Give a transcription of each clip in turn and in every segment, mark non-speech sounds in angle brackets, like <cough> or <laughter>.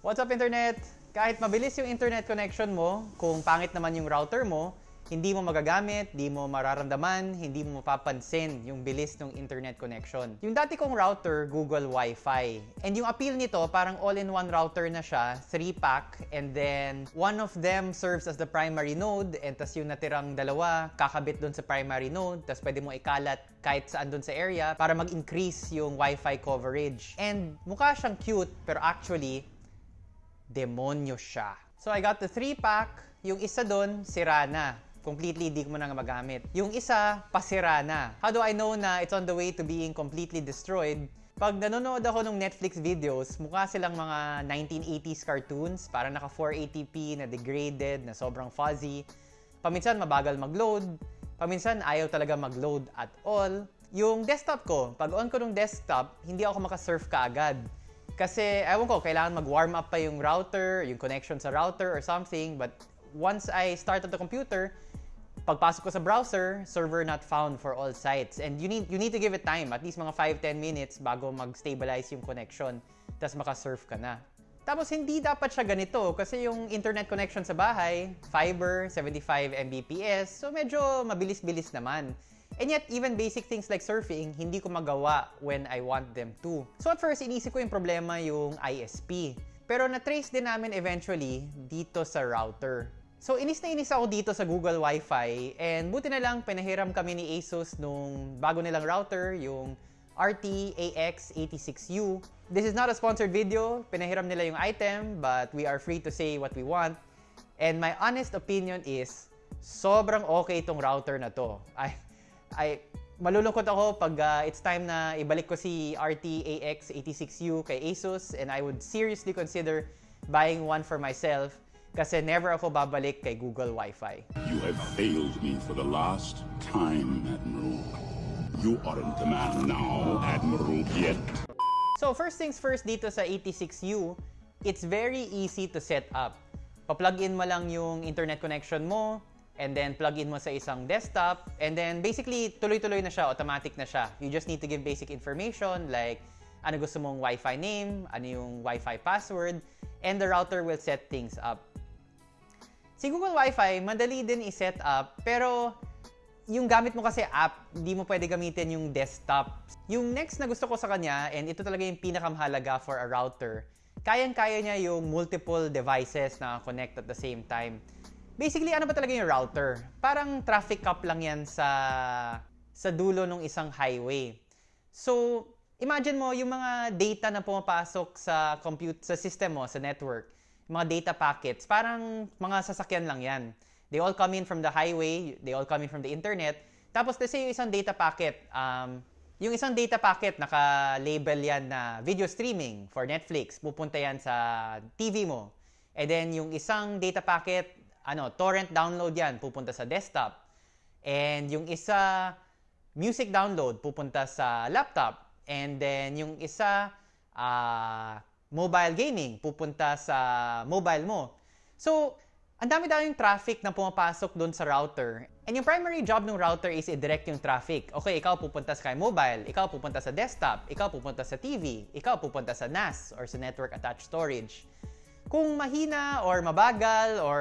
What's up internet? Kahit mabilis yung internet connection mo, kung pangit naman yung router mo, hindi mo magagamit, hindi mo mararamdaman, hindi mo mapapansin yung bilis ng internet connection. Yung dati kong router, Google Wi-Fi. And yung appeal nito, parang all-in-one router na siya, 3-pack, and then one of them serves as the primary node, and tas yung natirang dalawa, kakabit dun sa primary node, tas pwede mo ikalat kahit saan dun sa area para mag-increase yung Wi-Fi coverage. And mukha siyang cute, pero actually, demonyo siya. So I got the 3-pack, yung isa doon, sira na completely di ko na magamit. Yung isa, pasira na. How do I know na it's on the way to being completely destroyed? Pag nanonood ako ng Netflix videos, mukha silang mga 1980s cartoons, parang naka 480p na degraded, na sobrang fuzzy. Paminsan mabagal mag-load, paminsan ayaw talaga mag-load at all. Yung desktop ko, pag on ko ng desktop, hindi ako makasurf kaagad. Kasi, ewan ko, kailangan mag-warm up pa yung router, yung connection sa router or something, but once I started the computer, pagpasok ko sa browser, server not found for all sites. And you need you need to give it time, at least mga 5-10 minutes bago mag-stabilize yung connection. Tapos maka-surf ka na. Tapos hindi dapat siya ganito kasi yung internet connection sa bahay, fiber, 75 Mbps, so medyo mabilis-bilis naman. And yet, even basic things like surfing, hindi ko magawa when I want them to. So at first, inisip ko yung problema yung ISP. Pero na-trace din namin eventually dito sa router. So, inis na inis ako dito sa Google Wi-Fi and buti na lang pinahiram kami ni ASUS nung bago nilang router, yung RT-AX86U. This is not a sponsored video. Pinahiram nila yung item, but we are free to say what we want. And my honest opinion is, sobrang okay itong router na to. <laughs> I, I, malulungkot ako pag uh, it's time na ibalik ko si RT-AX86U kay ASUS and I would seriously consider buying one for myself kasi never ako babalik kay Google Wi-Fi. You have failed me for the last time, Admiral. You aren't the man now, Admiral, yet. So first things first dito sa 86U, it's very easy to set up. Pa-plug in mo lang yung internet connection mo, and then plug in mo sa isang desktop, and then basically tuloy-tuloy na siya, automatic na siya. You just need to give basic information like ano gusto mong Wi-Fi name, ano yung Wi-Fi password, and the router will set things up. Si Google Wi-Fi, madali din i-set up, pero yung gamit mo kasi app, hindi mo pwede gamitin yung desktop. Yung next na gusto ko sa kanya, and ito talaga yung pinakamahalaga for a router, kayang-kaya niya yung multiple devices na connect at the same time. Basically, ano ba talaga yung router? Parang traffic cop lang yan sa sa dulo ng isang highway. So, imagine mo yung mga data na pumapasok sa compute sa system mo, sa network mga data packets, parang mga sasakyan lang yan. They all come in from the highway, they all come in from the internet. Tapos, let's say yung isang data packet, um, yung isang data packet, naka-label yan na video streaming for Netflix. Pupunta yan sa TV mo. And then, yung isang data packet, ano, torrent download yan, pupunta sa desktop. And yung isa, music download, pupunta sa laptop. And then, yung isa, uh, mobile gaming, pupunta sa mobile mo. So, ang dami-daming traffic na pumapasok doon sa router. And yung primary job ng router is i-direct yung traffic. Okay, ikaw pupunta sa mobile, ikaw pupunta sa desktop, ikaw pupunta sa TV, ikaw pupunta sa NAS or sa Network Attached Storage. Kung mahina or mabagal or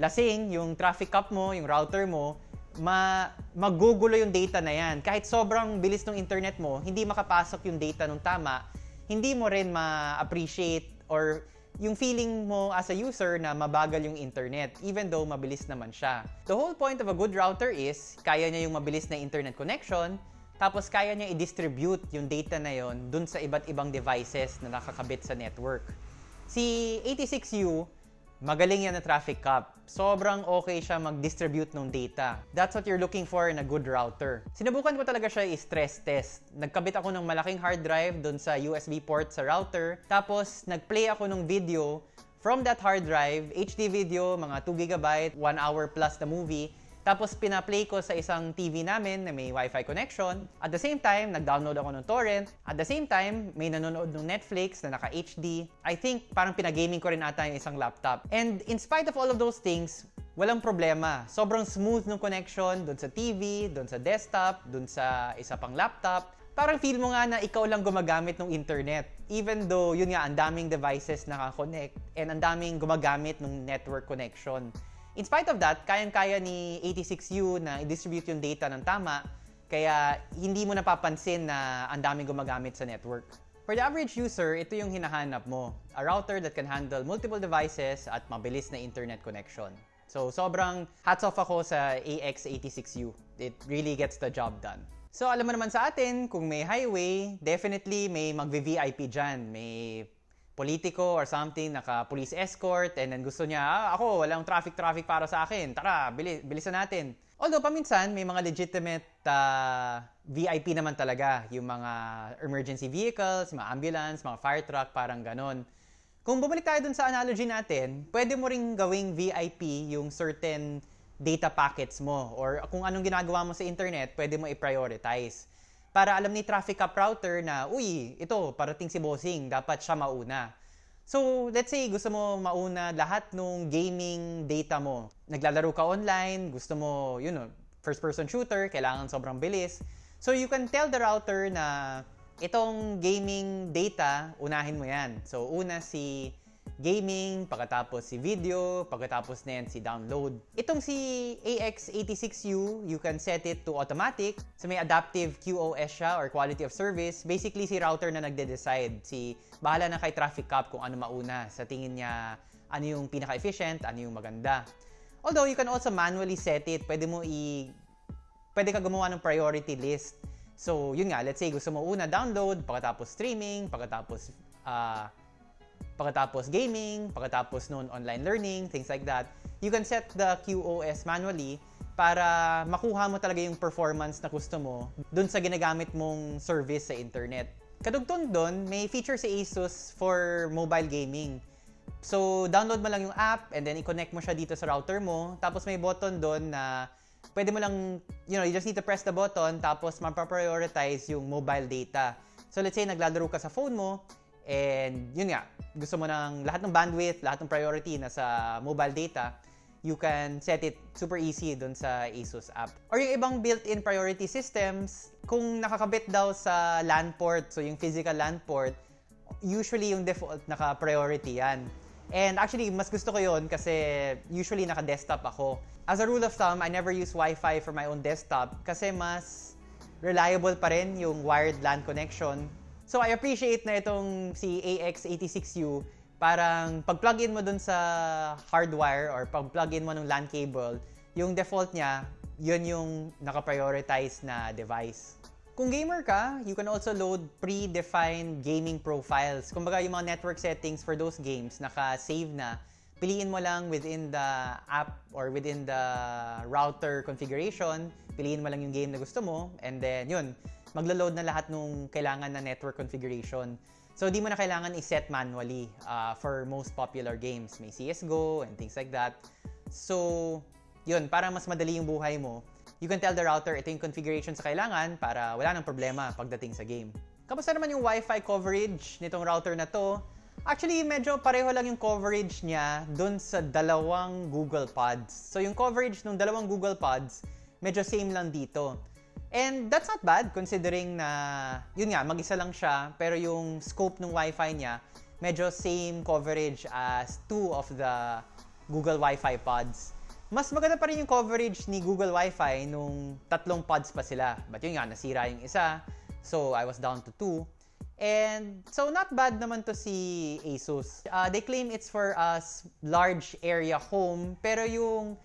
lasing yung traffic cup mo, yung router mo, ma magugulo yung data na yan. Kahit sobrang bilis ng internet mo, hindi makapasok yung data nung tama, hindi mo rin ma-appreciate or yung feeling mo as a user na mabagal yung internet, even though mabilis naman siya. The whole point of a good router is, kaya niya yung mabilis na internet connection, tapos kaya niya i-distribute yung data na yon dun sa iba't ibang devices na nakakabit sa network. Si 86U, Magaling yan na traffic cop. Sobrang okay siya mag-distribute ng data. That's what you're looking for in a good router. Sinubukan ko talaga siya i-stress test. Nagkabit ako ng malaking hard drive doon sa USB port sa router. Tapos, nag-play ako ng video from that hard drive, HD video, mga 2 GB, 1 hour plus na movie. Tapos pina-play ko sa isang TV namin na may Wi-Fi connection. At the same time, nag-download ako ng torrent. At the same time, may nanonood ng Netflix na naka-HD. I think parang pinagaming ko rin ata yung isang laptop. And in spite of all of those things, walang problema. Sobrang smooth ng connection doon sa TV, doon sa desktop, doon sa isa pang laptop. parang feel mo nga na ikaw lang gumagamit ng internet. Even though, yun nga, ang daming devices nakakonect and ang daming gumagamit ng network connection. In spite of that, kayang-kaya ni 86U na i-distribute yung data ng tama, kaya hindi mo napapansin na ang daming gumagamit sa network. For the average user, ito yung hinahanap mo. A router that can handle multiple devices at mabilis na internet connection. So, sobrang hats off ako sa AX86U. It really gets the job done. So, alam mo naman sa atin, kung may highway, definitely may mag-VIP dyan. May politiko or something, naka-police escort, and then gusto niya, ah, ako, walang traffic-traffic para sa akin. Tara, bilis, bilisan natin. Although, paminsan, may mga legitimate uh, VIP naman talaga. Yung mga emergency vehicles, mga ambulance, mga fire truck, parang ganon. Kung bumalik tayo dun sa analogy natin, pwede mo ring gawing VIP yung certain data packets mo or kung anong ginagawa mo sa internet, pwede mo i-prioritize. Para alam ni traffic cap router na, uy, ito, parating si bossing, dapat siya mauna. So, let's say gusto mo mauna lahat ng gaming data mo. Naglalaro ka online, gusto mo, you know, first-person shooter, kailangan sobrang bilis. So, you can tell the router na itong gaming data, unahin mo yan. So, una si gaming, pagkatapos si video, pagkatapos na yan si download. Itong si AX86U, you can set it to automatic. So may adaptive QoS siya or quality of service. Basically, si router na nagde-decide. Si bahala na kay traffic cop kung ano mauna. Sa tingin niya, ano yung pinaka-efficient, ano yung maganda. Although, you can also manually set it. Pwede mo i... Pwede ka gumawa ng priority list. So, yun nga, let's say gusto mo una download, pagkatapos streaming, pagkatapos uh, pagkatapos gaming, pagkatapos noon online learning, things like that. You can set the QoS manually para makuha mo talaga yung performance na gusto mo dun sa ginagamit mong service sa internet. Kadugtong doon, may feature sa ASUS for mobile gaming. So, download mo lang yung app and then i-connect mo siya dito sa router mo. Tapos may button doon na pwede mo lang, you know, you just need to press the button tapos ma-prioritize yung mobile data. So let's say naglalaro ka sa phone mo and yun nga, gusto mo ng lahat ng bandwidth, lahat ng priority na sa mobile data, you can set it super easy dun sa ASUS app. Or yung ibang built-in priority systems, kung nakakabit daw sa LAN port, so yung physical LAN port, usually yung default naka-priority yan. And actually, mas gusto ko yon kasi usually naka-desktop ako. As a rule of thumb, I never use Wi-Fi for my own desktop kasi mas reliable pa rin yung wired LAN connection. So I appreciate na itong si AX86U, parang pag-plug in mo dun sa hardwire or pag-plug in mo ng LAN cable, yung default niya, yun yung naka-prioritize na device. Kung gamer ka, you can also load pre-defined gaming profiles. Kumbaga yung mga network settings for those games, naka-save na. Piliin mo lang within the app or within the router configuration, piliin mo lang yung game na gusto mo, and then yun, maglo-load na lahat nung kailangan na network configuration. So, di mo na kailangan i-set manually uh, for most popular games. May CSGO and things like that. So, yun, para mas madali yung buhay mo, you can tell the router ito yung configuration sa kailangan para wala nang problema pagdating sa game. Kamusta naman yung Wi-Fi coverage nitong router na to? Actually, medyo pareho lang yung coverage niya dun sa dalawang Google Pods. So, yung coverage ng dalawang Google Pods, medyo same lang dito. And that's not bad considering na, yun nga, mag-isa lang siya, pero yung scope ng Wi-Fi niya, medyo same coverage as two of the Google Wi-Fi pods. Mas maganda pa rin yung coverage ni Google Wi-Fi nung tatlong pods pa sila. But yun nga, nasira yung isa. So, I was down to two. And so, not bad naman to si Asus. Uh, they claim it's for a large area home. Pero yung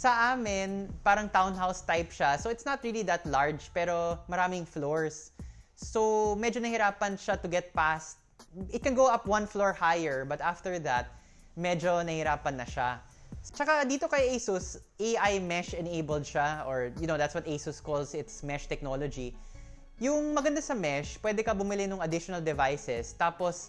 sa amin, parang townhouse type siya. So, it's not really that large, pero maraming floors. So, medyo nahirapan siya to get past. It can go up one floor higher, but after that, medyo nahirapan na siya. Tsaka dito kay Asus, AI mesh enabled siya or you know, that's what Asus calls its mesh technology. Yung maganda sa mesh, pwede ka bumili ng additional devices tapos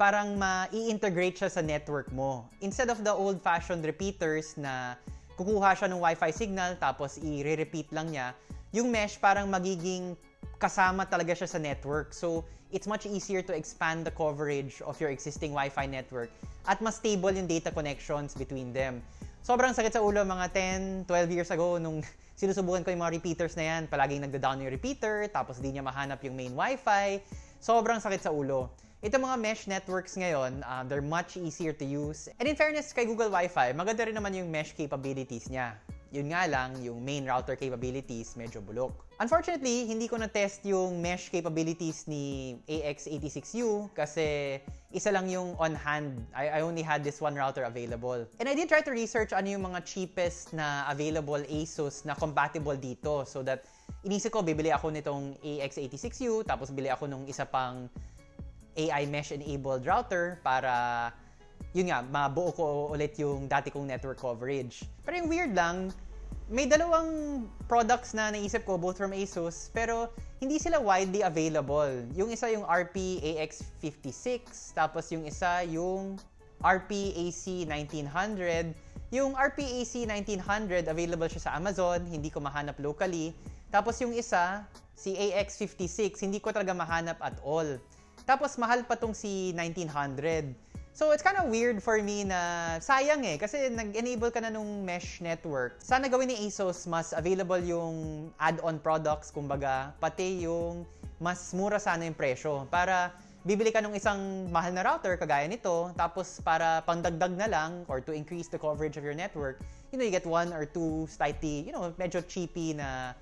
parang ma-integrate siya sa network mo. Instead of the old-fashioned repeaters na kukuha siya ng Wi-Fi signal tapos i-repeat lang niya, yung mesh parang magiging kasama talaga siya sa network. So, it's much easier to expand the coverage of your existing Wi-Fi network at mas stable yung data connections between them. sobrang sakit sa ulo mga 10, 12 years ago nung <laughs> sinusubukan ko yung mga repeaters na yan. Palaging nagda-down yung repeater, tapos di niya mahanap yung main wifi. Sobrang sakit sa ulo. Ito mga mesh networks ngayon, uh, they're much easier to use. And in fairness kay Google Wi-Fi, maganda rin naman yung mesh capabilities niya. Yun nga lang, yung main router capabilities medyo bulok. Unfortunately, hindi ko na-test yung mesh capabilities ni AX86U kasi isa lang yung on hand. I, I only had this one router available. And I did try to research ano yung mga cheapest na available ASUS na compatible dito so that inisip ko, bibili ako nitong AX86U tapos bili ako nung isa pang AI mesh-enabled router para yun nga, mabuo ko ulit yung dati kong network coverage. Pero yung weird lang, may dalawang products na naisip ko, both from ASUS, pero hindi sila widely available. Yung isa yung RP AX56, tapos yung isa yung RP AC1900. Yung RP AC1900, available siya sa Amazon, hindi ko mahanap locally. Tapos yung isa, si AX56, hindi ko talaga mahanap at all. Tapos mahal pa tong si 1900. So it's kind of weird for me na sayang eh kasi nag-enable ka na nung mesh network. Sana gawin ni ASUS mas available yung add-on products kumbaga pati yung mas mura sana yung presyo para bibili ka ng isang mahal na router kagaya nito tapos para pangdagdag na lang or to increase the coverage of your network, you know, you get one or two slightly, you know, medyo cheapy na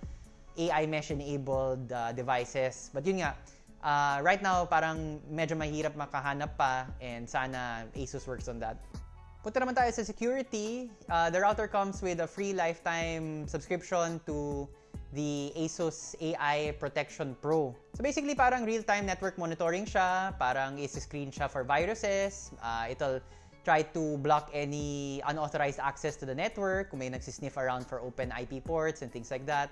AI mesh enabled uh, devices. But yun nga, uh, right now, parang medyo mahirap makahanap pa and sana ASUS works on that. Punta naman tayo sa security. Uh, the router comes with a free lifetime subscription to the ASUS AI Protection Pro. So basically, parang real-time network monitoring siya. Parang is-screen siya for viruses. Uh, it'll try to block any unauthorized access to the network kung may nagsisniff around for open IP ports and things like that.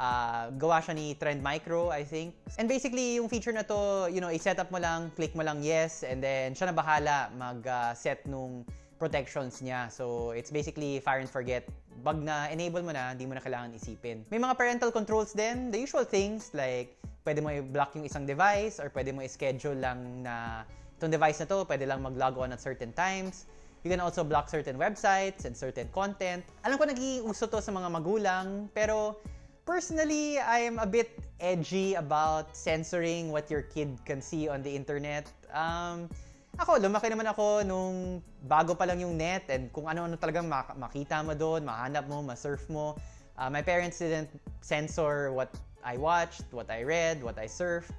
Uh, gawa siya ni Trend Micro, I think. And basically, yung feature na to, you know, i-set up mo lang, click mo lang yes, and then siya na bahala mag-set uh, nung protections niya. So, it's basically fire and forget. Bag na enable mo na, hindi mo na kailangan isipin. May mga parental controls din, the usual things like pwede mo i-block yung isang device or pwede mo i-schedule lang na itong device na to, pwede lang mag-log on at certain times. You can also block certain websites and certain content. Alam ko naging uso to sa mga magulang, pero Personally, I am a bit edgy about censoring what your kid can see on the internet. Um, ako, lumaki naman ako nung bago pa lang yung net and kung ano-ano talagang mak- makita mo doon, mahanap mo, masurf mo. Uh, my parents didn't censor what I watched, what I read, what I surfed.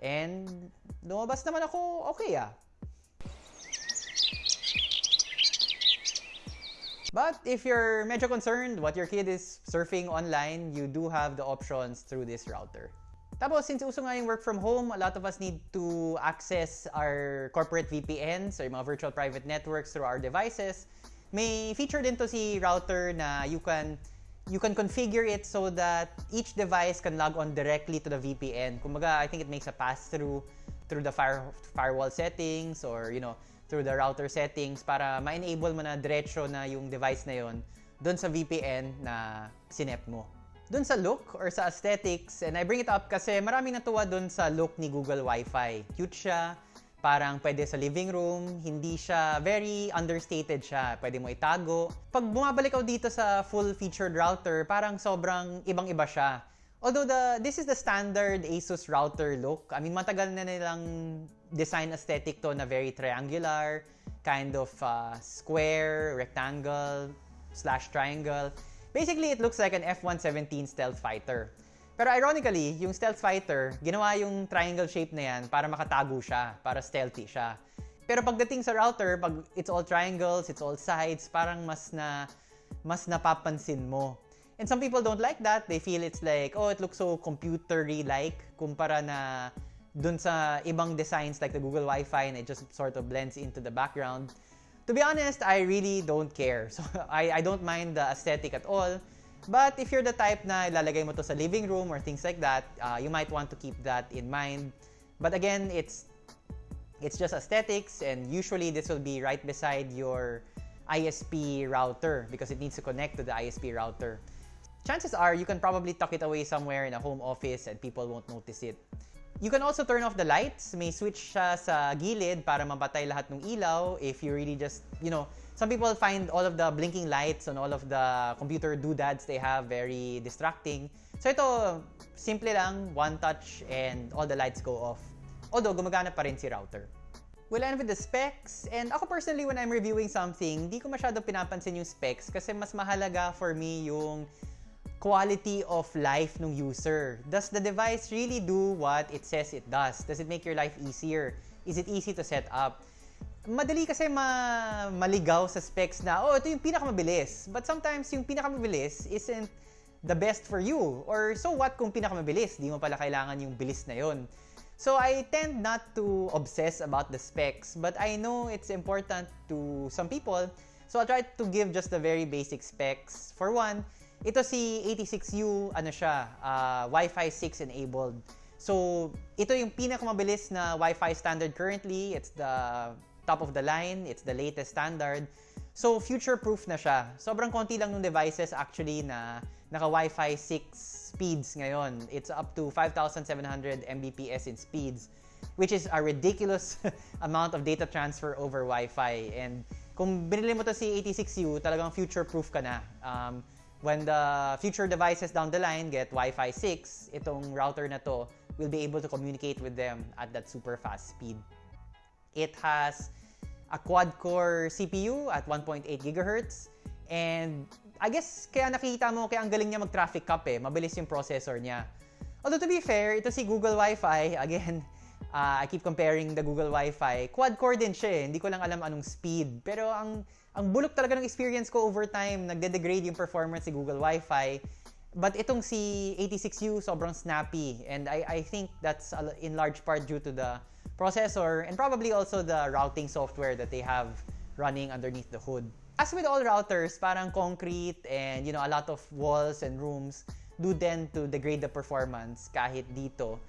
And lumabas naman ako, okay ah. But if you're medyo concerned what your kid is surfing online, you do have the options through this router. Tapos, since uso nga yung work from home, a lot of us need to access our corporate VPNs or mga virtual private networks through our devices. May feature din to si router na you can you can configure it so that each device can log on directly to the VPN. Kumbaga, I think it makes a pass-through through the fire, firewall settings or, you know, through the router settings para ma-enable mo na diretso na yung device na yon doon sa VPN na sinet mo. Doon sa look or sa aesthetics, and I bring it up kasi maraming natuwa doon sa look ni Google Wi-Fi. Cute siya, parang pwede sa living room, hindi siya, very understated siya. Pwede mo itago. Pag bumabalik ako dito sa full-featured router, parang sobrang ibang-iba siya. Although the this is the standard ASUS router look. I mean, matagal na nilang design aesthetic to na very triangular, kind of uh, square, rectangle, slash triangle. Basically, it looks like an F-117 stealth fighter. Pero ironically, yung stealth fighter, ginawa yung triangle shape na yan para makatago siya, para stealthy siya. Pero pagdating sa router, pag it's all triangles, it's all sides, parang mas na mas napapansin mo. And some people don't like that. They feel it's like, oh, it looks so computery-like kumpara na dun sa ibang designs like the Google Wi-Fi and it just sort of blends into the background. To be honest, I really don't care. So <laughs> I, I don't mind the aesthetic at all. But if you're the type na ilalagay mo to sa living room or things like that, uh, you might want to keep that in mind. But again, it's it's just aesthetics and usually this will be right beside your ISP router because it needs to connect to the ISP router chances are you can probably tuck it away somewhere in a home office and people won't notice it. You can also turn off the lights. May switch siya sa gilid para mabatay lahat ng ilaw if you really just, you know, some people find all of the blinking lights on all of the computer doodads they have very distracting. So ito, simple lang, one touch and all the lights go off. Although, gumagana pa rin si router. We'll end with the specs. And ako personally, when I'm reviewing something, di ko masyado pinapansin yung specs kasi mas mahalaga for me yung quality of life ng user. Does the device really do what it says it does? Does it make your life easier? Is it easy to set up? Madali kasi ma maligaw sa specs na, oh, ito yung pinakamabilis. But sometimes yung pinakamabilis isn't the best for you. Or so what kung pinakamabilis? Di mo pala kailangan yung bilis na yon. So I tend not to obsess about the specs, but I know it's important to some people. So I'll try to give just the very basic specs. For one, ito si 86U, ano siya, uh, Wi-Fi 6 enabled. So, ito yung pinakamabilis na Wi-Fi standard currently. It's the top of the line. It's the latest standard. So, future-proof na siya. Sobrang konti lang ng devices actually na naka Wi-Fi 6 speeds ngayon. It's up to 5,700 Mbps in speeds, which is a ridiculous <laughs> amount of data transfer over Wi-Fi. And kung binili mo to si 86U, talagang future-proof ka na. Um, when the future devices down the line get Wi-Fi 6, itong router na to will be able to communicate with them at that super fast speed. It has a quad-core CPU at 1.8 GHz and I guess kaya nakita mo kaya ang galing niya mag-traffic cop eh, mabilis yung processor niya. Although to be fair, ito si Google Wi-Fi, <laughs> again, uh, I keep comparing the Google Wi-Fi. Quad-core din siya eh, hindi ko lang alam anong speed. Pero ang ang bulok talaga ng experience ko over time, nagde-degrade yung performance si Google Wi-Fi. But itong si 86U, sobrang snappy. And I, I think that's in large part due to the processor and probably also the routing software that they have running underneath the hood. As with all routers, parang concrete and you know a lot of walls and rooms do tend to degrade the performance kahit dito.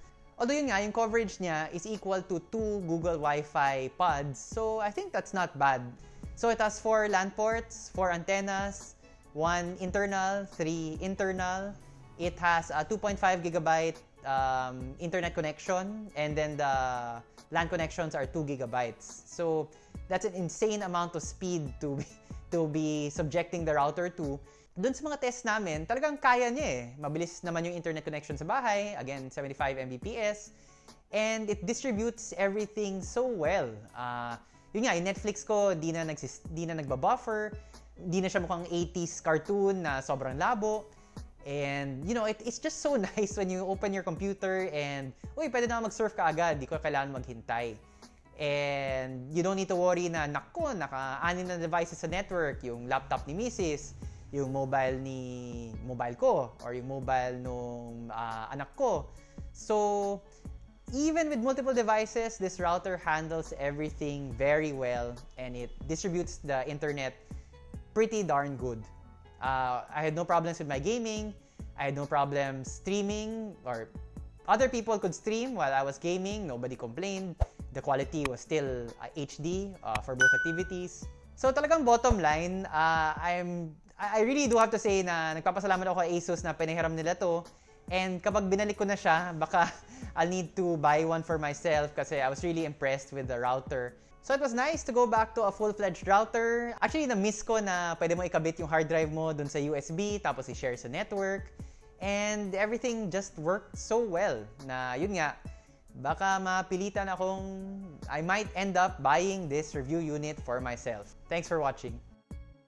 Although yun nga, yung coverage niya is equal to two Google Wi-Fi pods. So I think that's not bad. So it has four LAN ports, four antennas, one internal, three internal. It has a 2.5 gigabyte um, internet connection, and then the LAN connections are 2 gigabytes. So that's an insane amount of speed to be, to be subjecting the router to. Doon sa mga tests namin, talagang kaya niya eh. Mabilis naman yung internet connection sa bahay. Again, 75 Mbps. And it distributes everything so well. Uh, yun nga, yung Netflix ko, di na, nagsis, di na nagbabuffer, di na siya mukhang 80s cartoon na sobrang labo. And, you know, it, it's just so <laughs> nice when you open your computer and, uy, pwede na mag-surf ka agad, di ko kailangan maghintay. And you don't need to worry na, nako, naka-anin na devices sa network, yung laptop ni Mrs., yung mobile ni mobile ko, or yung mobile nung uh, anak ko. So, even with multiple devices, this router handles everything very well and it distributes the internet pretty darn good. Uh, I had no problems with my gaming. I had no problems streaming or other people could stream while I was gaming. Nobody complained. The quality was still uh, HD uh, for both activities. So talagang bottom line, uh, I'm I really do have to say na nagpapasalamat ako kay Asus na pinahiram nila to And kapag binalik ko na siya, baka <laughs> I'll need to buy one for myself kasi I was really impressed with the router. So it was nice to go back to a full-fledged router. Actually, na-miss ko na pwede mo ikabit yung hard drive mo dun sa USB, tapos i-share sa network. And everything just worked so well na yun nga, baka mapilitan akong I might end up buying this review unit for myself. Thanks for watching.